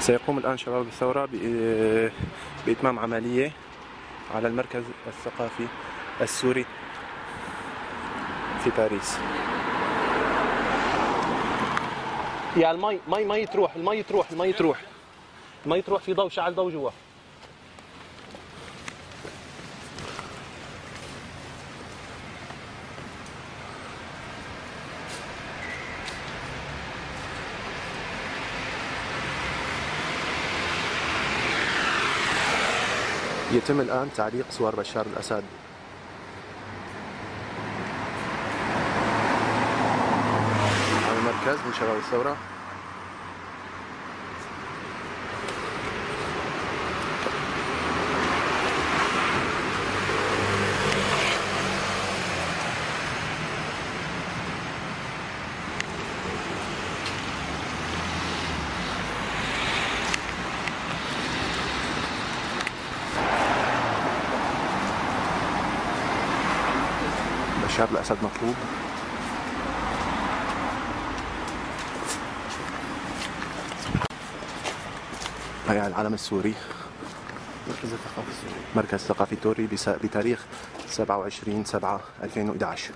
سيقوم الآن شباب الثورة بإتمام عملية على المركز الثقافي السوري في باريس. يا المي مي مي تروح المي تروح المي تروح. المي تروح في ضوء شعل ضوء جوا. يتم الآن تعليق صور بشار الأسد. على المركز من شباب الثورة. بشار الأسد مطلوب. هي العلم السوري. مركز الثقافه السوري. مركز ثقافي توري بس- بتاريخ 27 7 2011